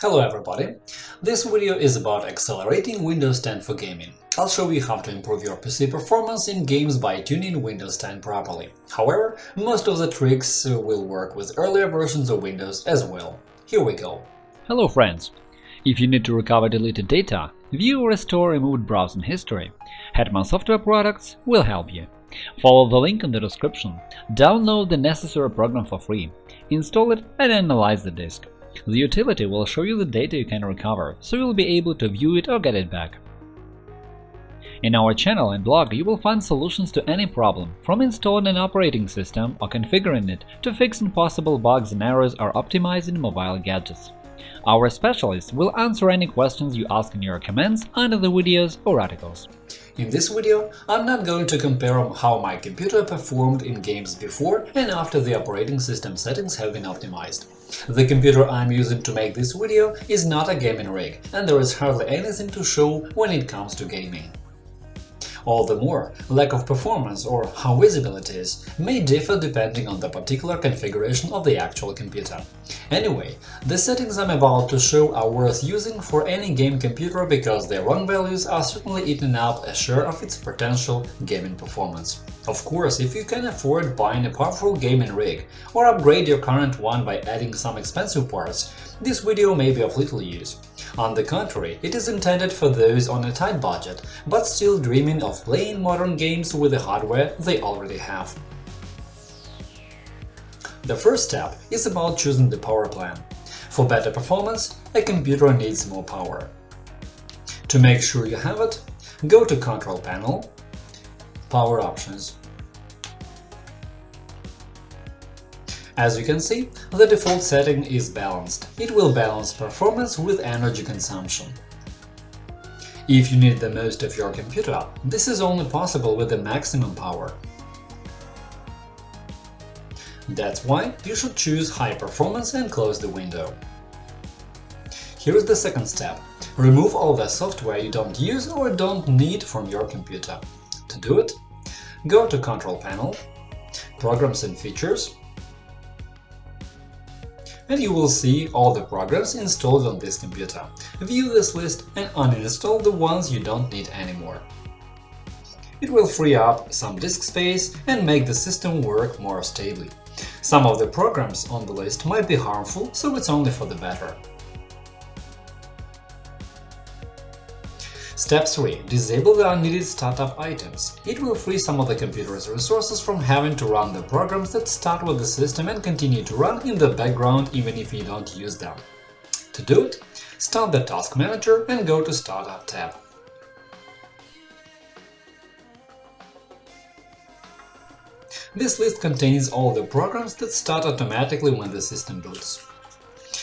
Hello everybody! This video is about accelerating Windows 10 for gaming. I'll show you how to improve your PC performance in games by tuning Windows 10 properly. However, most of the tricks will work with earlier versions of Windows as well. Here we go. Hello friends! If you need to recover deleted data, view or restore removed browsing history, Hetman Software Products will help you. Follow the link in the description, download the necessary program for free, install it and analyze the disk. The utility will show you the data you can recover, so you'll be able to view it or get it back. In our channel and blog you will find solutions to any problem, from installing an operating system or configuring it to fixing possible bugs and errors or optimizing mobile gadgets. Our specialists will answer any questions you ask in your comments under the videos or articles. In this video, I'm not going to compare how my computer performed in games before and after the operating system settings have been optimized. The computer I'm using to make this video is not a gaming rig, and there is hardly anything to show when it comes to gaming. All the more, lack of performance or how visible it is may differ depending on the particular configuration of the actual computer. Anyway, the settings I'm about to show are worth using for any game computer because their wrong values are certainly eating up a share of its potential gaming performance. Of course, if you can afford buying a powerful gaming rig or upgrade your current one by adding some expensive parts, this video may be of little use. On the contrary, it is intended for those on a tight budget, but still dreaming of playing modern games with the hardware they already have. The first step is about choosing the power plan. For better performance, a computer needs more power. To make sure you have it, go to Control Panel, Power Options. As you can see, the default setting is balanced. It will balance performance with energy consumption. If you need the most of your computer, this is only possible with the maximum power. That's why you should choose High Performance and close the window. Here's the second step. Remove all the software you don't use or don't need from your computer. To do it, go to Control Panel, Programs and Features, and you will see all the programs installed on this computer. View this list and uninstall the ones you don't need anymore. It will free up some disk space and make the system work more stably. Some of the programs on the list might be harmful, so it's only for the better. Step 3. Disable the unneeded startup items. It will free some of the computer's resources from having to run the programs that start with the system and continue to run in the background even if you don't use them. To do it, start the Task Manager and go to Startup tab. This list contains all the programs that start automatically when the system boots.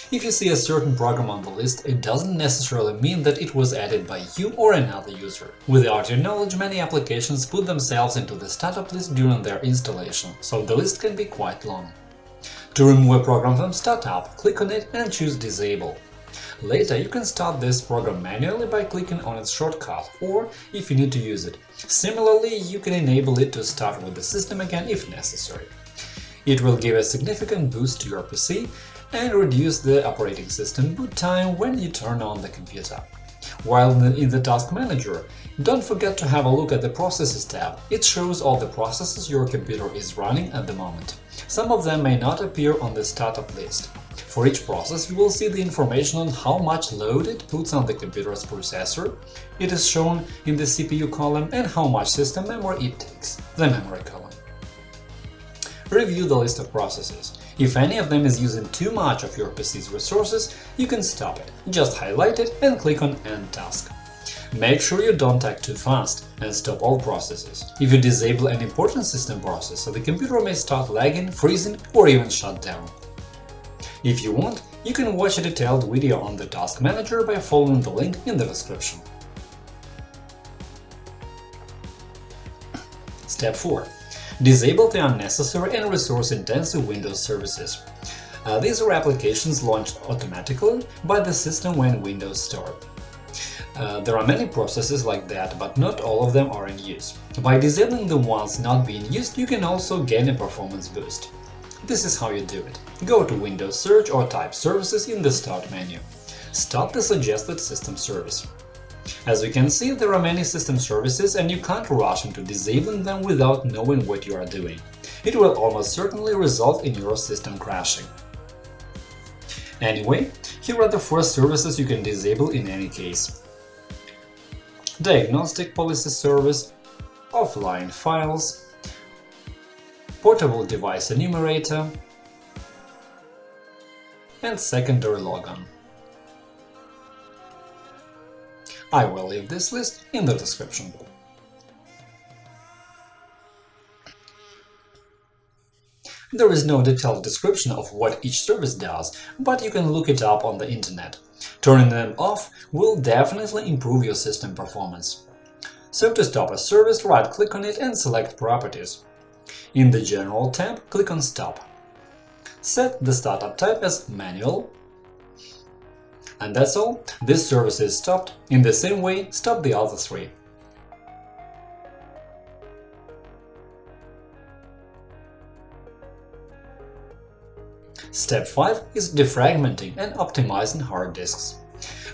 If you see a certain program on the list, it doesn't necessarily mean that it was added by you or another user. Without your knowledge, many applications put themselves into the startup list during their installation, so the list can be quite long. To remove a program from startup, click on it and choose Disable. Later, you can start this program manually by clicking on its shortcut, or if you need to use it. Similarly, you can enable it to start with the system again if necessary. It will give a significant boost to your PC and reduce the operating system boot time when you turn on the computer. While in the Task Manager, don't forget to have a look at the Processes tab. It shows all the processes your computer is running at the moment. Some of them may not appear on the startup list. For each process, you will see the information on how much load it puts on the computer's processor, it is shown in the CPU column, and how much system memory it takes, the memory column. Review the list of processes. If any of them is using too much of your PC's resources, you can stop it. Just highlight it and click on End task. Make sure you don't act too fast and stop all processes. If you disable an important system process, the computer may start lagging, freezing or even shut down. If you want, you can watch a detailed video on the Task Manager by following the link in the description. Step 4. Disable the unnecessary and resource-intensive Windows services. Uh, these are applications launched automatically by the system when Windows start. Uh, there are many processes like that, but not all of them are in use. By disabling the ones not being used, you can also gain a performance boost. This is how you do it. Go to Windows Search or type Services in the Start menu. stop the suggested system service. As you can see, there are many system services and you can't rush into disabling them without knowing what you are doing. It will almost certainly result in your system crashing. Anyway, here are the four services you can disable in any case. Diagnostic Policy Service, Offline Files, Portable Device Enumerator, and Secondary Logon. I will leave this list in the description. There is no detailed description of what each service does, but you can look it up on the internet. Turning them off will definitely improve your system performance. So to stop a service, right-click on it and select Properties. In the General tab, click on Stop. Set the startup type as Manual and that's all, this service is stopped. In the same way, stop the other three. Step 5 is defragmenting and optimizing hard disks.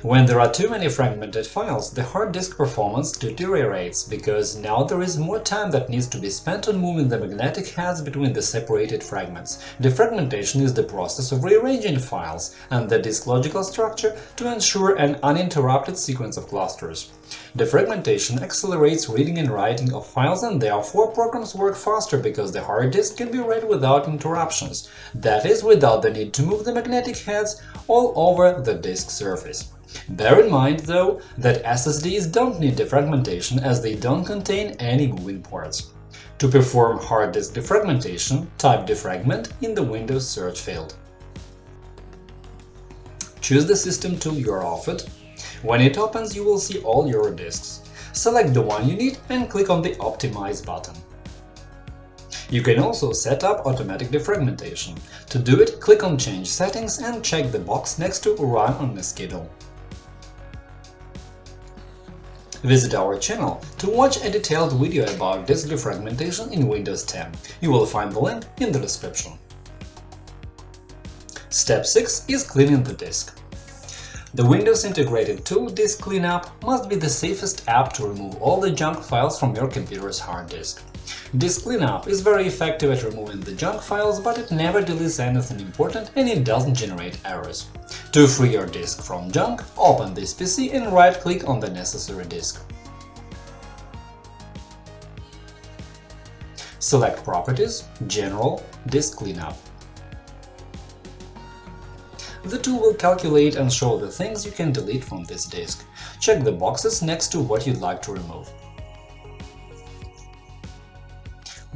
When there are too many fragmented files, the hard disk performance deteriorates, because now there is more time that needs to be spent on moving the magnetic heads between the separated fragments. Defragmentation is the process of rearranging files and the disk logical structure to ensure an uninterrupted sequence of clusters. Defragmentation accelerates reading and writing of files and therefore programs work faster because the hard disk can be read without interruptions, that is, without the need to move the magnetic heads all over the disk surface. Bear in mind, though, that SSDs don't need defragmentation as they don't contain any moving parts. To perform hard disk defragmentation, type defragment in the Windows search field. Choose the system tool you are offered. When it opens, you will see all your disks. Select the one you need and click on the Optimize button. You can also set up automatic defragmentation. To do it, click on Change settings and check the box next to Run on the schedule. Visit our channel to watch a detailed video about disk defragmentation in Windows 10. You will find the link in the description. Step 6 is cleaning the disk. The Windows integrated tool Disk Cleanup must be the safest app to remove all the junk files from your computer's hard disk. Disk Cleanup is very effective at removing the junk files, but it never deletes anything important and it doesn't generate errors. To free your disk from junk, open this PC and right-click on the necessary disk. Select Properties, General, Disk Cleanup. The tool will calculate and show the things you can delete from this disk. Check the boxes next to what you'd like to remove.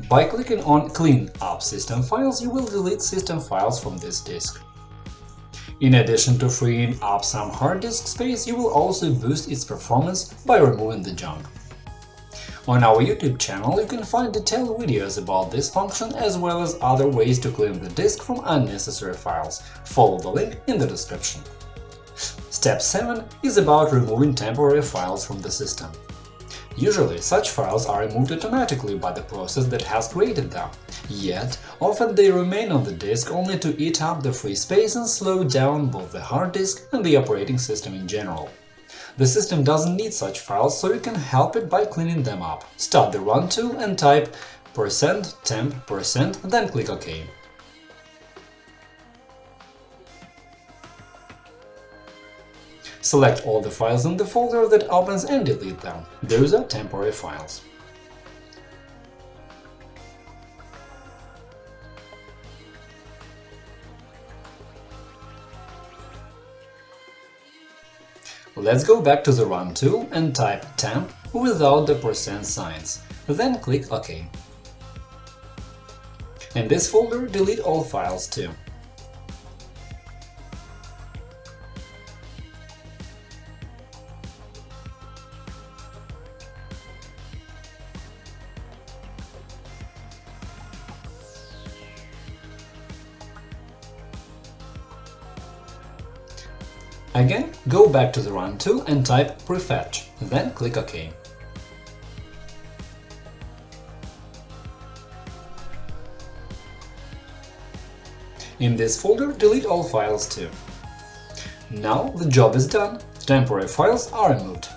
By clicking on Clean up system files, you will delete system files from this disk. In addition to freeing up some hard disk space, you will also boost its performance by removing the junk. On our YouTube channel you can find detailed videos about this function as well as other ways to clean the disk from unnecessary files. Follow the link in the description. Step 7 is about removing temporary files from the system. Usually, such files are removed automatically by the process that has created them, yet often they remain on the disk only to eat up the free space and slow down both the hard disk and the operating system in general. The system doesn't need such files, so you can help it by cleaning them up. Start the Run tool and type %temp then click OK. Select all the files in the folder that opens and delete them. Those are temporary files. Let's go back to the Run tool and type temp without the percent signs, then click OK. In this folder, delete all files too. Again, go back to the Run tool and type prefetch, then click OK. In this folder, delete all files too. Now the job is done, temporary files are removed.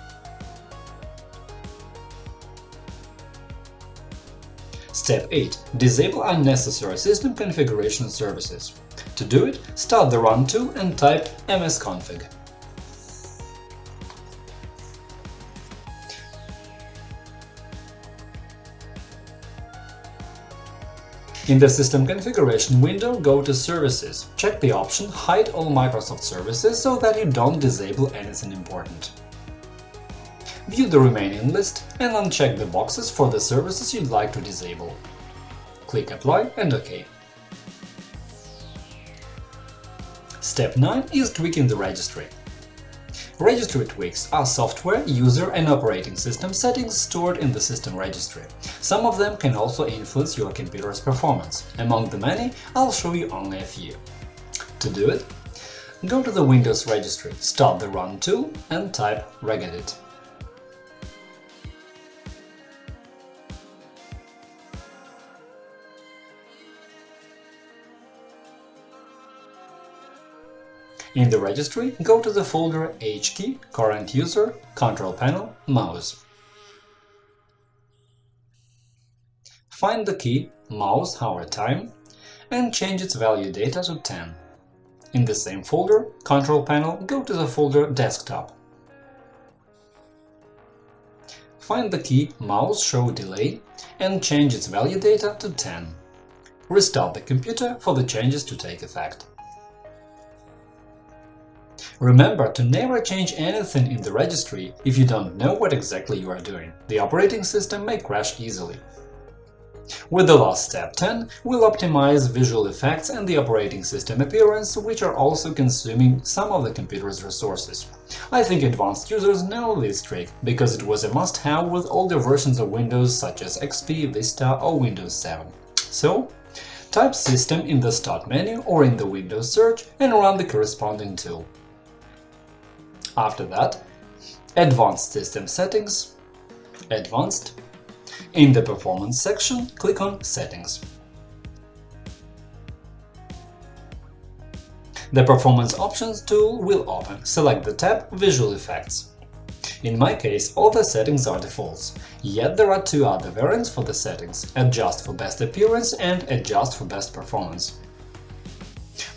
Step 8. Disable unnecessary system configuration services. To do it, start the Run tool and type msconfig. In the System Configuration window, go to Services. Check the option Hide all Microsoft services so that you don't disable anything important. View the remaining list and uncheck the boxes for the services you'd like to disable. Click Apply and OK. Step 9 is tweaking the registry. Registry tweaks are software, user and operating system settings stored in the system registry. Some of them can also influence your computer's performance. Among the many, I'll show you only a few. To do it, go to the Windows registry, start the Run tool and type regedit. In the registry, go to the folder HKey, current user, control panel, mouse. Find the key mouse hover time and change its value data to 10. In the same folder, control panel, go to the folder desktop. Find the key mouse show delay and change its value data to 10. Restart the computer for the changes to take effect. Remember to never change anything in the registry if you don't know what exactly you are doing. The operating system may crash easily. With the last step 10, we'll optimize visual effects and the operating system appearance, which are also consuming some of the computer's resources. I think advanced users know this trick, because it was a must-have with older versions of Windows such as XP, Vista or Windows 7. So, type System in the Start menu or in the Windows search and run the corresponding tool. After that, Advanced System Settings, Advanced. In the Performance section, click on Settings. The Performance Options tool will open. Select the tab Visual Effects. In my case, all the settings are defaults, yet there are two other variants for the settings – Adjust for best appearance and Adjust for best performance.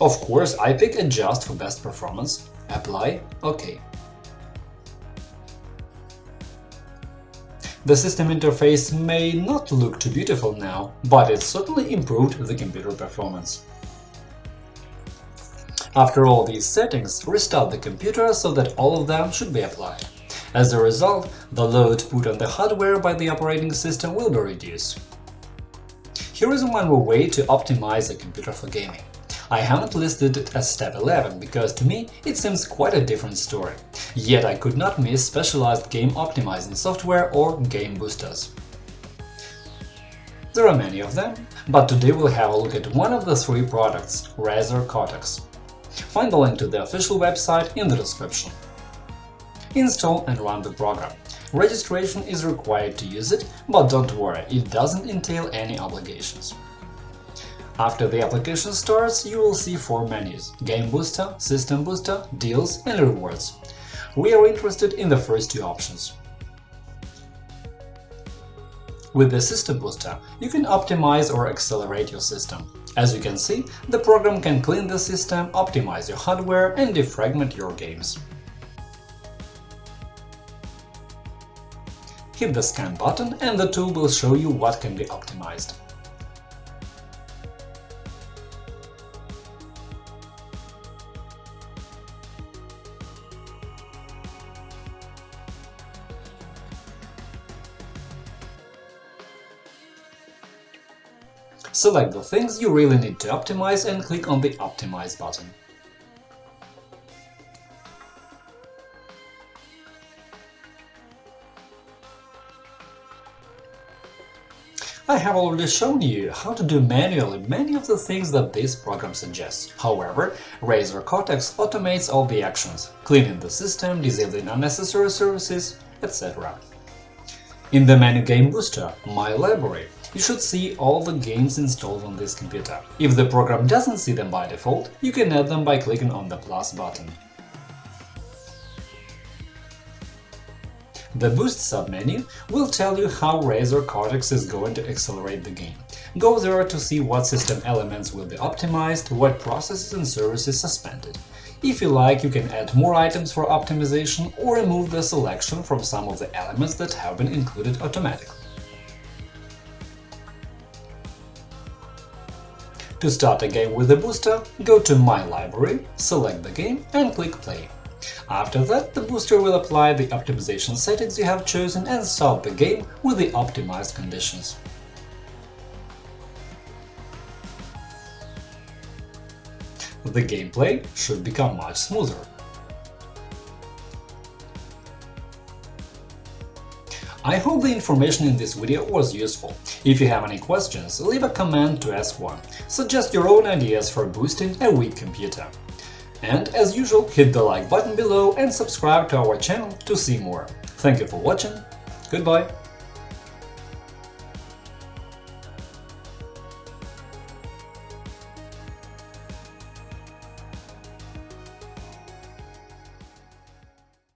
Of course, I pick Adjust for best performance, Apply, OK. The system interface may not look too beautiful now, but it certainly improved the computer performance. After all these settings, restart the computer so that all of them should be applied. As a result, the load put on the hardware by the operating system will be reduced. Here is one more way to optimize a computer for gaming. I haven't listed it as step 11 because to me it seems quite a different story. Yet I could not miss specialized game optimizing software or game boosters. There are many of them, but today we'll have a look at one of the three products – Razer Cortex. Find the link to the official website in the description. Install and run the program. Registration is required to use it, but don't worry, it doesn't entail any obligations. After the application starts, you will see four menus – Game Booster, System Booster, Deals and Rewards. We are interested in the first two options. With the System Booster, you can optimize or accelerate your system. As you can see, the program can clean the system, optimize your hardware and defragment your games. Hit the Scan button and the tool will show you what can be optimized. Select the things you really need to optimize and click on the Optimize button. I have already shown you how to do manually many of the things that this program suggests. However, Razer Cortex automates all the actions – cleaning the system, disabling unnecessary services, etc. In the menu Game Booster, My Library, you should see all the games installed on this computer. If the program doesn't see them by default, you can add them by clicking on the plus button. The Boost submenu will tell you how Razer Cortex is going to accelerate the game. Go there to see what system elements will be optimized, what processes and services suspended. If you like, you can add more items for optimization or remove the selection from some of the elements that have been included automatically. To start a game with the booster, go to My Library, select the game and click Play. After that, the booster will apply the optimization settings you have chosen and start the game with the optimized conditions. The gameplay should become much smoother. I hope the information in this video was useful. If you have any questions, leave a comment to ask one. Suggest your own ideas for boosting a weak computer. And as usual, hit the like button below and subscribe to our channel to see more. Thank you for watching, goodbye!